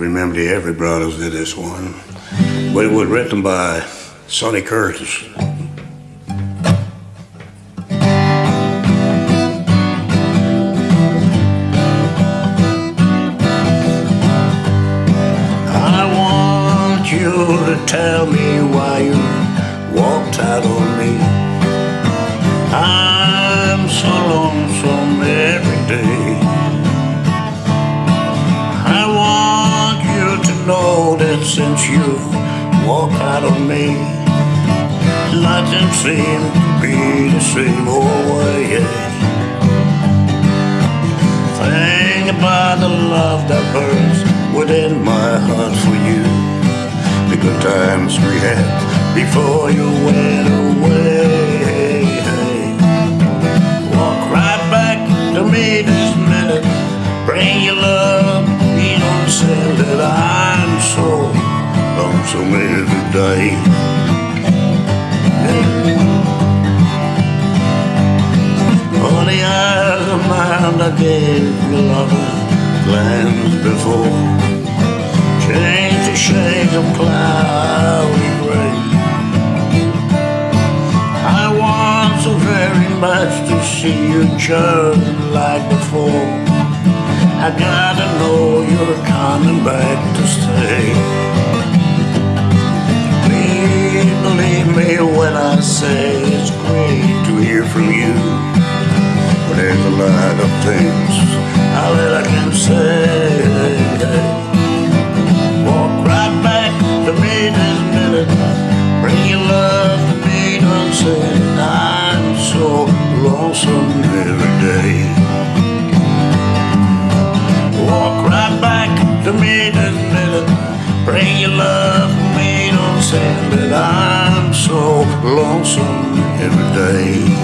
remember the Everly Brothers did this one, but it was written by Sonny Curtis. I want you to tell me why you walked out on me. I'm so lonesome know since you walked out on me, nothing seems to be the same old way. Think about the love that burns within my heart for you. The good times we had before you went away. Lonesome every day. On the eyes of mine I gave you lovers glance before. Change the shades of cloudy gray. I want so very much to see you just like before. I gotta know you're coming of things all that I can say. Walk right back to me this minute. Bring your love to me, don't say I'm so lonesome every day. Walk right back to me this minute. Bring your love to me, don't say that I'm so lonesome every day.